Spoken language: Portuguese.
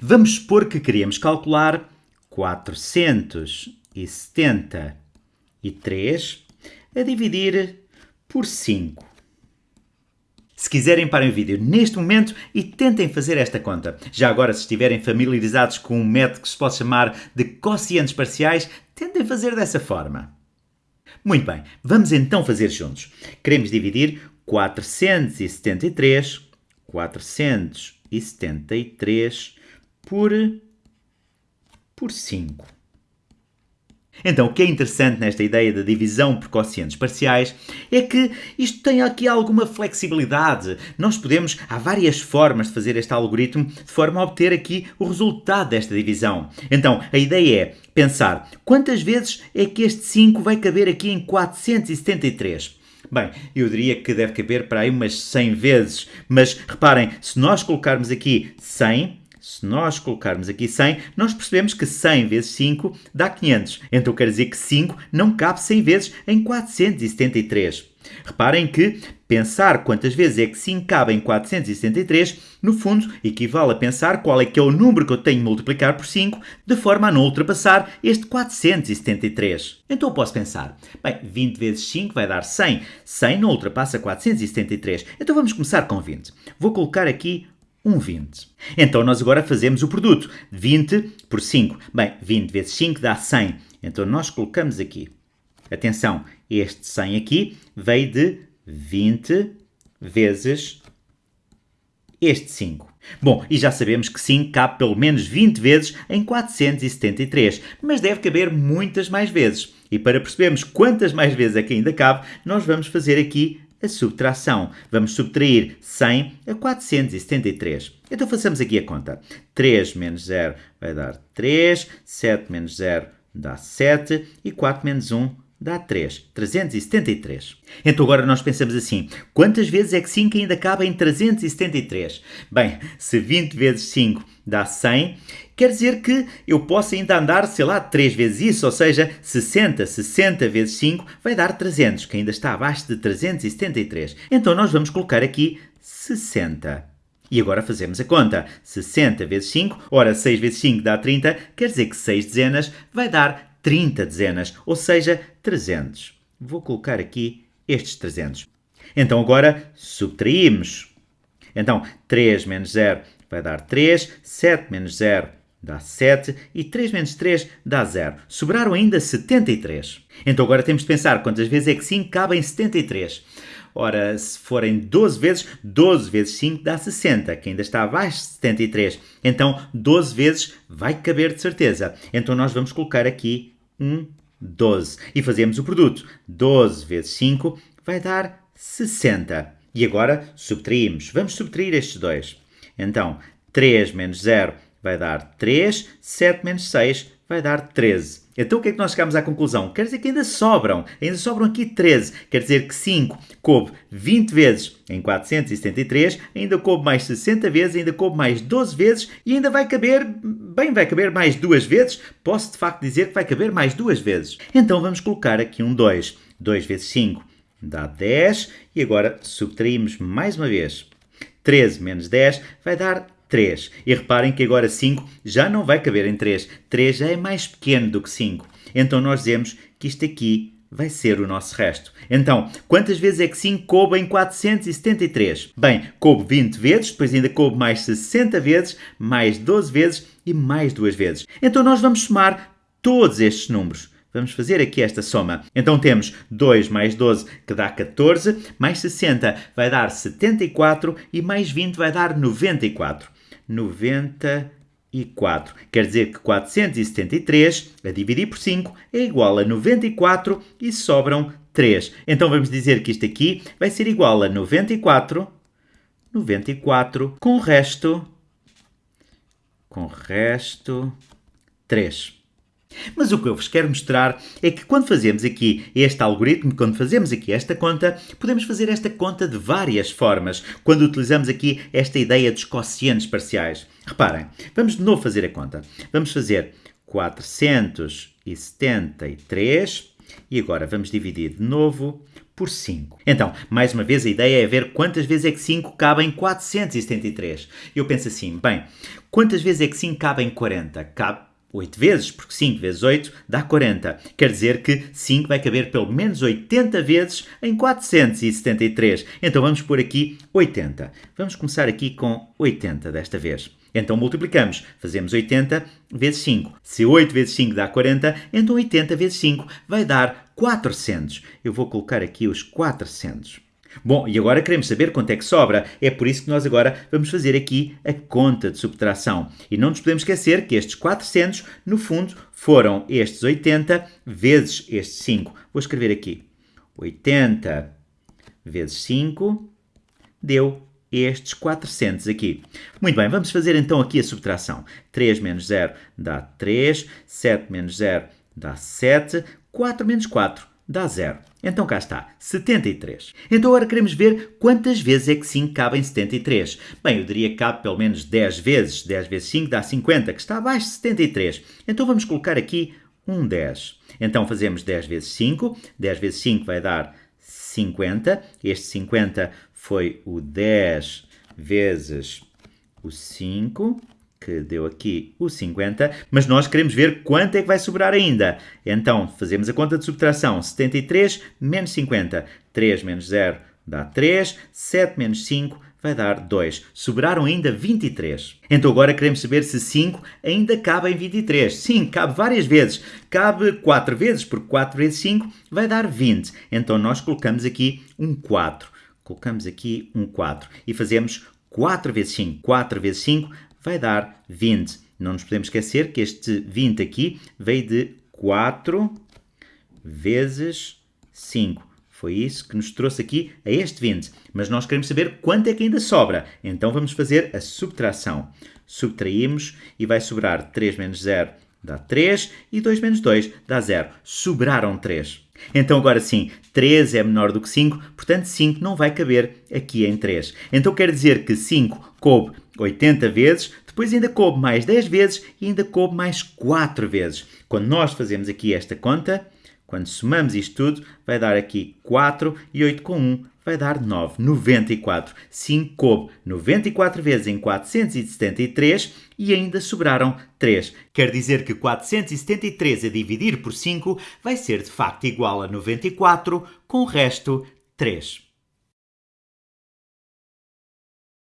Vamos supor que queremos calcular 473 a dividir por 5. Se quiserem, parem o vídeo neste momento e tentem fazer esta conta. Já agora, se estiverem familiarizados com um método que se pode chamar de quocientes parciais, tentem fazer dessa forma. Muito bem, vamos então fazer juntos. Queremos dividir 473, 473 por, por 5. Então, o que é interessante nesta ideia da divisão por quocientes parciais é que isto tem aqui alguma flexibilidade. Nós podemos, há várias formas de fazer este algoritmo de forma a obter aqui o resultado desta divisão. Então, a ideia é pensar quantas vezes é que este 5 vai caber aqui em 473. Bem, eu diria que deve caber para aí umas 100 vezes, mas reparem, se nós colocarmos aqui 100, se nós colocarmos aqui 100, nós percebemos que 100 vezes 5 dá 500. Então quer dizer que 5 não cabe 100 vezes em 473. Reparem que pensar quantas vezes é que 5 cabe em 473, no fundo, equivale a pensar qual é que é o número que eu tenho de multiplicar por 5, de forma a não ultrapassar este 473. Então eu posso pensar, bem, 20 vezes 5 vai dar 100. 100 não ultrapassa 473. Então vamos começar com 20. Vou colocar aqui um 20. Então nós agora fazemos o produto. 20 por 5. Bem, 20 vezes 5 dá 100. Então nós colocamos aqui. Atenção, este 100 aqui veio de 20 vezes este 5. Bom, e já sabemos que 5 cabe pelo menos 20 vezes em 473, mas deve caber muitas mais vezes. E para percebermos quantas mais vezes é que ainda cabe, nós vamos fazer aqui a subtração. Vamos subtrair 100 a 473. Então façamos aqui a conta. 3 menos 0 vai dar 3, 7 menos 0 dá 7 e 4 menos 1 dá 3. 373. Então agora nós pensamos assim, quantas vezes é que 5 ainda cabe em 373? Bem, se 20 vezes 5 dá 100, quer dizer que eu posso ainda andar, sei lá, 3 vezes isso, ou seja, 60, 60 vezes 5 vai dar 300, que ainda está abaixo de 373. Então nós vamos colocar aqui 60. E agora fazemos a conta. 60 vezes 5, ora 6 vezes 5 dá 30, quer dizer que 6 dezenas vai dar 30 dezenas, ou seja, 300. Vou colocar aqui estes 300. Então agora subtraímos. Então 3 menos 0 vai dar 3, 7 menos 0 dá 7 e 3 menos 3 dá 0. Sobraram ainda 73. Então agora temos de pensar quantas vezes é que 5 cabe em 73. Ora, se forem 12 vezes, 12 vezes 5 dá 60, que ainda está abaixo de 73. Então, 12 vezes vai caber de certeza. Então, nós vamos colocar aqui um 12 e fazemos o produto. 12 vezes 5 vai dar 60. E agora subtraímos. Vamos subtrair estes dois. Então, 3 menos 0 vai dar 3, 7 menos 6 vai dar 13. Então o que é que nós chegamos à conclusão? Quer dizer que ainda sobram, ainda sobram aqui 13. Quer dizer que 5 coube 20 vezes em 473, ainda coube mais 60 vezes, ainda coube mais 12 vezes e ainda vai caber, bem, vai caber mais duas vezes. Posso de facto dizer que vai caber mais duas vezes. Então vamos colocar aqui um 2. 2 vezes 5 dá 10 e agora subtraímos mais uma vez. 13 menos 10 vai dar 3. E reparem que agora 5 já não vai caber em 3. 3 já é mais pequeno do que 5. Então nós dizemos que isto aqui vai ser o nosso resto. Então, quantas vezes é que 5 coube em 473? Bem, coube 20 vezes, depois ainda coube mais 60 vezes, mais 12 vezes e mais 2 vezes. Então nós vamos somar todos estes números. Vamos fazer aqui esta soma. Então temos 2 mais 12, que dá 14, mais 60 vai dar 74 e mais 20 vai dar 94. 94. Quer dizer que 473 a dividir por 5 é igual a 94 e sobram 3. Então vamos dizer que isto aqui vai ser igual a 94, 94 com o resto, com o resto 3. Mas o que eu vos quero mostrar é que quando fazemos aqui este algoritmo, quando fazemos aqui esta conta, podemos fazer esta conta de várias formas, quando utilizamos aqui esta ideia dos quocientes parciais. Reparem, vamos de novo fazer a conta. Vamos fazer 473 e agora vamos dividir de novo por 5. Então, mais uma vez, a ideia é ver quantas vezes é que 5 cabe em 473. Eu penso assim, bem, quantas vezes é que 5 cabe em 40? Cabe 8 vezes, porque 5 vezes 8 dá 40. Quer dizer que 5 vai caber pelo menos 80 vezes em 473. Então vamos pôr aqui 80. Vamos começar aqui com 80 desta vez. Então multiplicamos, fazemos 80 vezes 5. Se 8 vezes 5 dá 40, então 80 vezes 5 vai dar 400. Eu vou colocar aqui os 400. Bom, e agora queremos saber quanto é que sobra. É por isso que nós agora vamos fazer aqui a conta de subtração. E não nos podemos esquecer que estes 400, no fundo, foram estes 80 vezes estes 5. Vou escrever aqui. 80 vezes 5 deu estes 400 aqui. Muito bem, vamos fazer então aqui a subtração. 3 menos 0 dá 3, 7 menos 0 dá 7, 4 menos 4 dá 0. Então cá está, 73. Então agora queremos ver quantas vezes é que 5 cabe em 73. Bem, eu diria que cabe pelo menos 10 vezes. 10 vezes 5 dá 50, que está abaixo de 73. Então vamos colocar aqui um 10. Então fazemos 10 vezes 5. 10 vezes 5 vai dar 50. Este 50 foi o 10 vezes o 5 que deu aqui o 50, mas nós queremos ver quanto é que vai sobrar ainda. Então, fazemos a conta de subtração. 73 menos 50. 3 menos 0 dá 3. 7 menos 5 vai dar 2. Sobraram ainda 23. Então agora queremos saber se 5 ainda cabe em 23. Sim, cabe várias vezes. Cabe 4 vezes, porque 4 vezes 5 vai dar 20. Então nós colocamos aqui um 4. Colocamos aqui um 4 e fazemos 4 vezes 5. 4 vezes 5 vai dar 20. Não nos podemos esquecer que este 20 aqui veio de 4 vezes 5. Foi isso que nos trouxe aqui a este 20. Mas nós queremos saber quanto é que ainda sobra. Então vamos fazer a subtração. Subtraímos e vai sobrar 3 menos 0 dá 3 e 2 menos 2 dá 0. Sobraram 3. Então agora sim, 3 é menor do que 5, portanto 5 não vai caber aqui em 3. Então quer dizer que 5 coube 80 vezes, depois ainda coube mais 10 vezes e ainda coube mais 4 vezes. Quando nós fazemos aqui esta conta, quando somamos isto tudo, vai dar aqui 4 e 8 com 1 vai dar 9, 94. 5 coube 94 vezes em 473 e ainda sobraram 3. Quer dizer que 473 a dividir por 5 vai ser de facto igual a 94, com o resto 3.